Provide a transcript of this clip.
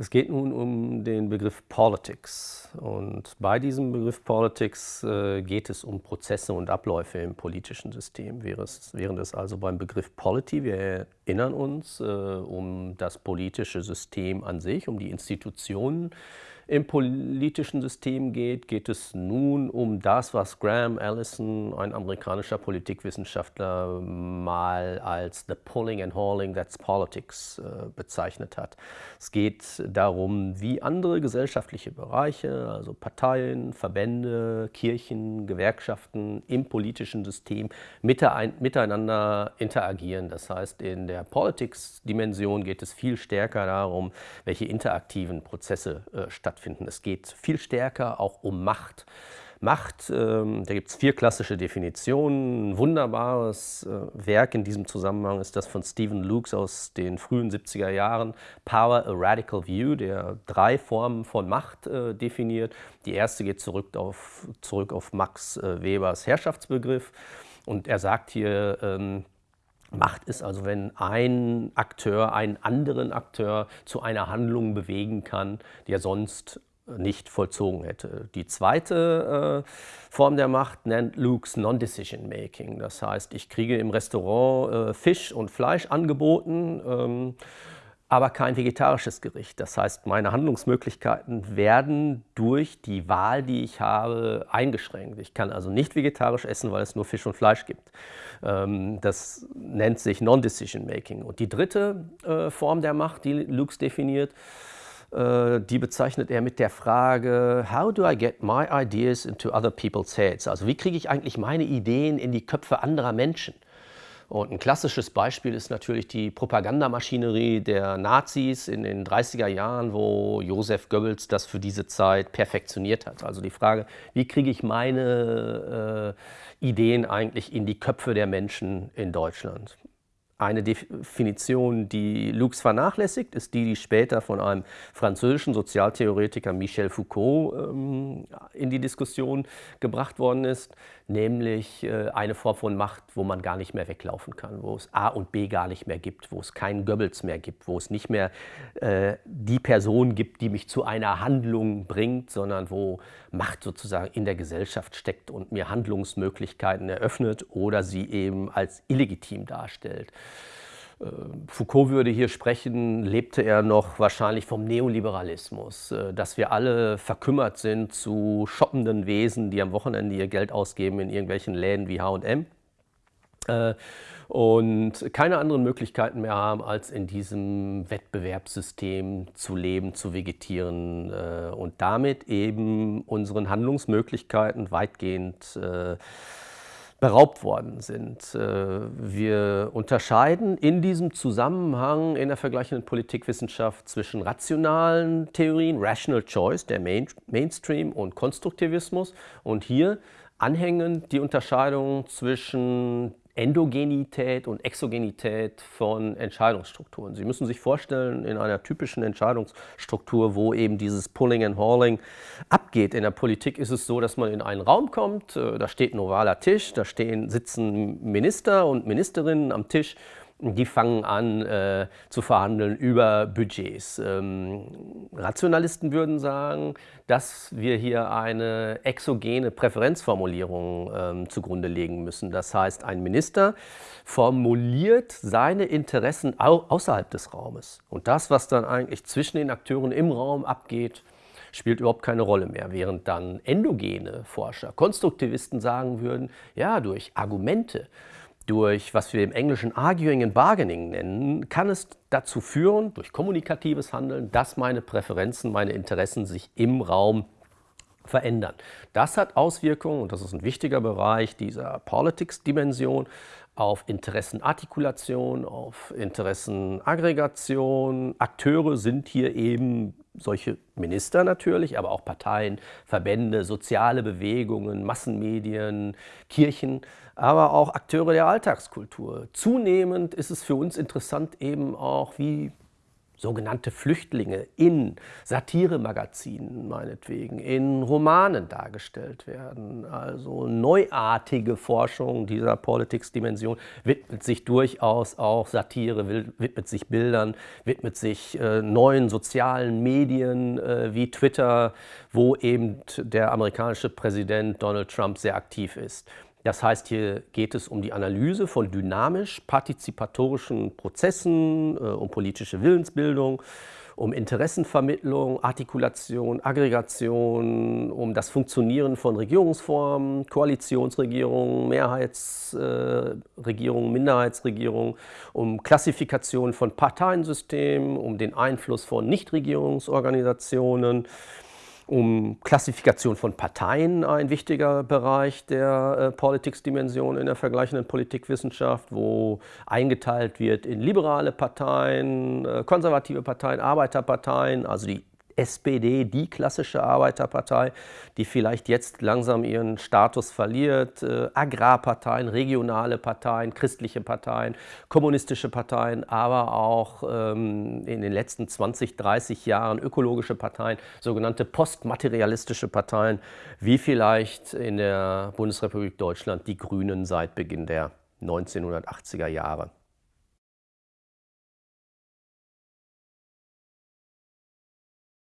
Es geht nun um den Begriff Politics und bei diesem Begriff Politics äh, geht es um Prozesse und Abläufe im politischen System. Während es also beim Begriff Polity, wir erinnern uns, äh, um das politische System an sich, um die Institutionen, im politischen System geht, geht es nun um das, was Graham Allison, ein amerikanischer Politikwissenschaftler, mal als The Pulling and Hauling That's Politics äh, bezeichnet hat. Es geht darum, wie andere gesellschaftliche Bereiche, also Parteien, Verbände, Kirchen, Gewerkschaften im politischen System miteinander interagieren. Das heißt, in der Politics-Dimension geht es viel stärker darum, welche interaktiven Prozesse äh, stattfinden stattfinden. Es geht viel stärker auch um Macht. Macht, ähm, da gibt es vier klassische Definitionen. Ein wunderbares äh, Werk in diesem Zusammenhang ist das von Stephen Lukes aus den frühen 70er Jahren, Power, a Radical View, der drei Formen von Macht äh, definiert. Die erste geht zurück auf, zurück auf Max äh, Webers Herrschaftsbegriff und er sagt hier, ähm, Macht ist also, wenn ein Akteur einen anderen Akteur zu einer Handlung bewegen kann, die er sonst nicht vollzogen hätte. Die zweite äh, Form der Macht nennt Luke's Non-Decision Making. Das heißt, ich kriege im Restaurant äh, Fisch und Fleisch angeboten ähm, aber kein vegetarisches Gericht. Das heißt, meine Handlungsmöglichkeiten werden durch die Wahl, die ich habe, eingeschränkt. Ich kann also nicht vegetarisch essen, weil es nur Fisch und Fleisch gibt. Ähm, das nennt sich Non-Decision Making. Und die dritte äh, Form der Macht, die Lux definiert, äh, die bezeichnet er mit der Frage, how do I get my ideas into other people's heads? Also wie kriege ich eigentlich meine Ideen in die Köpfe anderer Menschen? Und ein klassisches Beispiel ist natürlich die Propagandamaschinerie der Nazis in den 30er Jahren, wo Josef Goebbels das für diese Zeit perfektioniert hat. Also die Frage, wie kriege ich meine äh, Ideen eigentlich in die Köpfe der Menschen in Deutschland? Eine Definition, die Lux vernachlässigt, ist die, die später von einem französischen Sozialtheoretiker Michel Foucault ähm, in die Diskussion gebracht worden ist, nämlich äh, eine Form von Macht, wo man gar nicht mehr weglaufen kann, wo es A und B gar nicht mehr gibt, wo es keinen Goebbels mehr gibt, wo es nicht mehr äh, die Person gibt, die mich zu einer Handlung bringt, sondern wo Macht sozusagen in der Gesellschaft steckt und mir Handlungsmöglichkeiten eröffnet oder sie eben als illegitim darstellt. Äh, Foucault würde hier sprechen, lebte er noch wahrscheinlich vom Neoliberalismus, äh, dass wir alle verkümmert sind zu shoppenden Wesen, die am Wochenende ihr Geld ausgeben in irgendwelchen Läden wie H&M und keine anderen Möglichkeiten mehr haben, als in diesem Wettbewerbssystem zu leben, zu vegetieren äh, und damit eben unseren Handlungsmöglichkeiten weitgehend beraubt worden sind. Äh, wir unterscheiden in diesem Zusammenhang in der vergleichenden Politikwissenschaft zwischen rationalen Theorien, Rational Choice, der Main Mainstream und Konstruktivismus und hier anhängend die Unterscheidung zwischen Endogenität und Exogenität von Entscheidungsstrukturen. Sie müssen sich vorstellen, in einer typischen Entscheidungsstruktur, wo eben dieses Pulling and Hauling abgeht in der Politik, ist es so, dass man in einen Raum kommt, äh, da steht ein ovaler Tisch, da stehen, sitzen Minister und Ministerinnen am Tisch die fangen an äh, zu verhandeln über Budgets. Ähm, Rationalisten würden sagen, dass wir hier eine exogene Präferenzformulierung ähm, zugrunde legen müssen. Das heißt, ein Minister formuliert seine Interessen au außerhalb des Raumes. Und das, was dann eigentlich zwischen den Akteuren im Raum abgeht, spielt überhaupt keine Rolle mehr. Während dann endogene Forscher, Konstruktivisten sagen würden, ja, durch Argumente, durch, was wir im Englischen Arguing and Bargaining nennen, kann es dazu führen, durch kommunikatives Handeln, dass meine Präferenzen, meine Interessen sich im Raum verändern. Das hat Auswirkungen, und das ist ein wichtiger Bereich dieser Politics-Dimension, auf Interessenartikulation, auf Interessenaggregation. Akteure sind hier eben solche Minister natürlich, aber auch Parteien, Verbände, soziale Bewegungen, Massenmedien, Kirchen, aber auch Akteure der Alltagskultur. Zunehmend ist es für uns interessant eben auch, wie sogenannte Flüchtlinge in Satiremagazinen meinetwegen, in Romanen dargestellt werden. Also neuartige Forschung dieser Politics-Dimension widmet sich durchaus auch Satire, widmet sich Bildern, widmet sich äh, neuen sozialen Medien äh, wie Twitter, wo eben der amerikanische Präsident Donald Trump sehr aktiv ist. Das heißt, hier geht es um die Analyse von dynamisch-partizipatorischen Prozessen, äh, um politische Willensbildung, um Interessenvermittlung, Artikulation, Aggregation, um das Funktionieren von Regierungsformen, Koalitionsregierungen, Mehrheitsregierungen, äh, Minderheitsregierungen, um Klassifikation von Parteiensystemen, um den Einfluss von Nichtregierungsorganisationen, um Klassifikation von Parteien ein wichtiger Bereich der äh, Politics-Dimension in der vergleichenden Politikwissenschaft, wo eingeteilt wird in liberale Parteien, äh, konservative Parteien, Arbeiterparteien, also die SPD, die klassische Arbeiterpartei, die vielleicht jetzt langsam ihren Status verliert, äh, Agrarparteien, regionale Parteien, christliche Parteien, kommunistische Parteien, aber auch ähm, in den letzten 20, 30 Jahren ökologische Parteien, sogenannte postmaterialistische Parteien, wie vielleicht in der Bundesrepublik Deutschland die Grünen seit Beginn der 1980er Jahre.